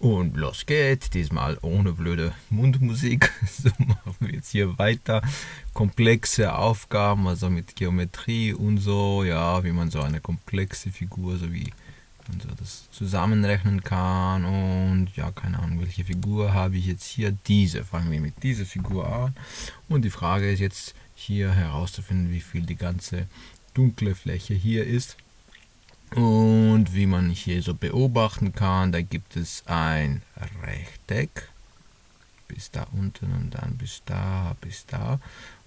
Und los geht's, diesmal ohne blöde Mundmusik. So machen wir jetzt hier weiter. Komplexe Aufgaben, also mit Geometrie und so, ja, wie man so eine komplexe Figur, so wie man so das zusammenrechnen kann. Und ja, keine Ahnung, welche Figur habe ich jetzt hier? Diese. Fangen wir mit dieser Figur an. Und die Frage ist jetzt hier herauszufinden, wie viel die ganze dunkle Fläche hier ist. Und wie man hier so beobachten kann, da gibt es ein Rechteck bis da unten und dann bis da, bis da.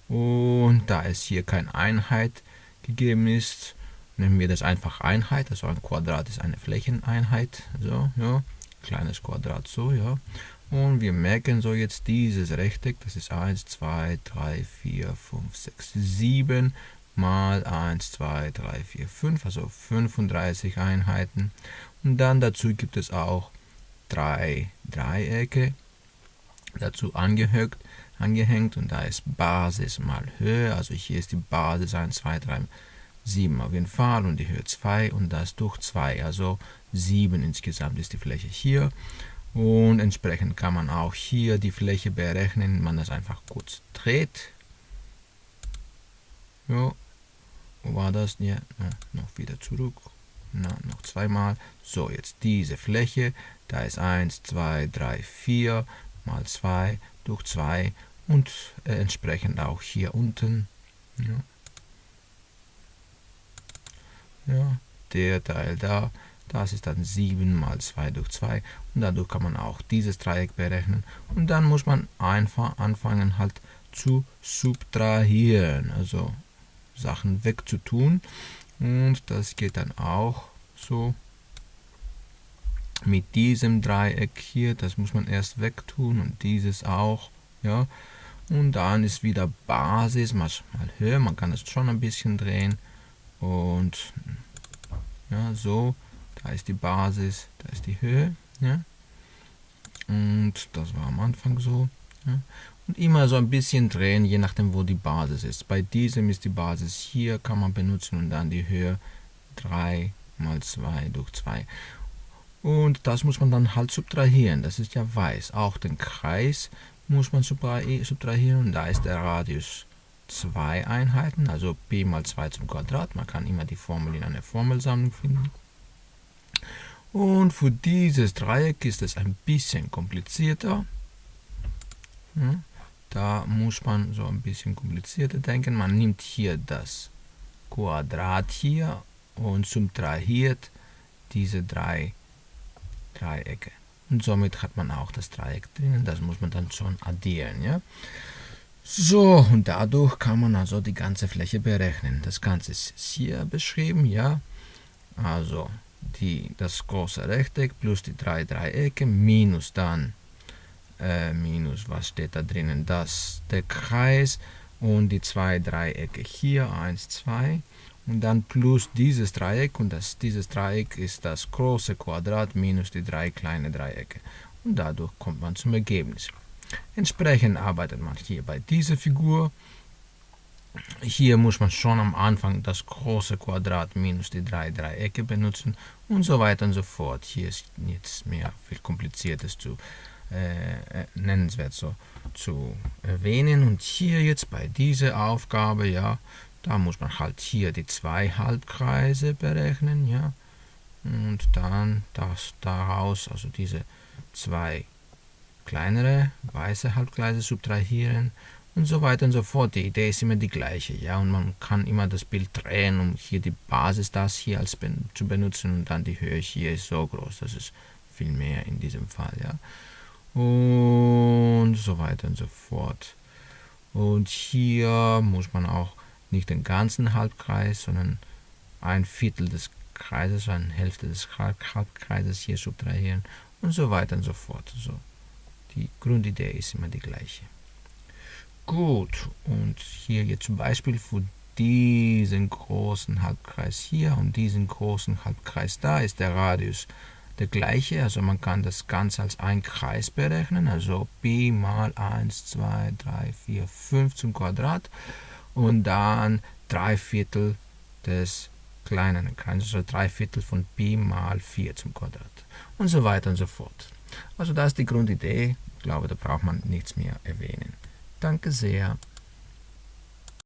Und da es hier keine Einheit gegeben ist, nehmen wir das einfach Einheit. Also ein Quadrat ist eine Flächeneinheit. So, ja, kleines Quadrat so, ja. Und wir merken so jetzt dieses Rechteck, das ist 1, 2, 3, 4, 5, 6, 7 mal 1, 2, 3, 4, 5, also 35 Einheiten. Und dann dazu gibt es auch drei Dreiecke dazu angehängt, angehängt. Und da ist Basis mal Höhe, also hier ist die Basis 1, 2, 3, 7 auf jeden Fall und die Höhe 2 und das durch 2, also 7 insgesamt ist die Fläche hier. Und entsprechend kann man auch hier die Fläche berechnen, man das einfach kurz dreht. Ja, wo war das? Ja, noch wieder zurück. Na, noch zweimal. So, jetzt diese Fläche. Da ist 1, 2, 3, 4 mal 2 durch 2 und äh, entsprechend auch hier unten. Ja. ja, der Teil da. Das ist dann 7 mal 2 durch 2 und dadurch kann man auch dieses Dreieck berechnen und dann muss man einfach anfangen halt zu subtrahieren. Also Sachen wegzutun. Und das geht dann auch so mit diesem Dreieck hier. Das muss man erst wegtun und dieses auch. Ja. Und dann ist wieder Basis, mal, mal höher. Man kann es schon ein bisschen drehen. Und ja, so. Da ist die Basis, da ist die Höhe. Ja. Und das war am Anfang so. Ja. Und immer so ein bisschen drehen, je nachdem wo die Basis ist. Bei diesem ist die Basis hier, kann man benutzen und dann die Höhe 3 mal 2 durch 2. Und das muss man dann halt subtrahieren, das ist ja weiß. Auch den Kreis muss man subtrahieren und da ist der Radius 2 Einheiten, also p mal 2 zum Quadrat. Man kann immer die Formel in einer Formelsammlung finden. Und für dieses Dreieck ist es ein bisschen komplizierter. Ja. Da muss man so ein bisschen komplizierter denken. Man nimmt hier das Quadrat hier und subtrahiert diese drei Dreiecke. Und somit hat man auch das Dreieck drinnen. Das muss man dann schon addieren. Ja? So, und dadurch kann man also die ganze Fläche berechnen. Das Ganze ist hier beschrieben. ja. Also die, das große Rechteck plus die drei Dreiecke minus dann äh, minus, was steht da drinnen? Das, der Kreis und die zwei Dreiecke hier, 1, 2 und dann plus dieses Dreieck und das, dieses Dreieck ist das große Quadrat minus die drei kleinen Dreiecke und dadurch kommt man zum Ergebnis. Entsprechend arbeitet man hier bei dieser Figur. Hier muss man schon am Anfang das große Quadrat minus die drei Dreiecke benutzen und so weiter und so fort. Hier ist jetzt mehr viel kompliziertes zu äh, äh, nennenswert so zu erwähnen. Und hier jetzt bei dieser Aufgabe, ja, da muss man halt hier die zwei Halbkreise berechnen, ja, und dann das daraus, also diese zwei kleinere weiße Halbkreise subtrahieren und so weiter und so fort. Die Idee ist immer die gleiche, ja, und man kann immer das Bild drehen, um hier die Basis das hier als ben zu benutzen und dann die Höhe hier ist so groß, das ist viel mehr in diesem Fall, ja und so weiter und so fort. Und hier muss man auch nicht den ganzen Halbkreis, sondern ein Viertel des Kreises, eine Hälfte des Halbkreises hier subtrahieren und so weiter und so fort. So, die Grundidee ist immer die gleiche. Gut, und hier jetzt zum Beispiel für diesen großen Halbkreis hier und diesen großen Halbkreis da ist der Radius der gleiche, also man kann das Ganze als ein Kreis berechnen, also b mal 1, 2, 3, 4, 5 zum Quadrat und dann 3 Viertel des kleinen Kreises, also 3 Viertel von b mal 4 zum Quadrat und so weiter und so fort. Also das ist die Grundidee. Ich glaube, da braucht man nichts mehr erwähnen. Danke sehr.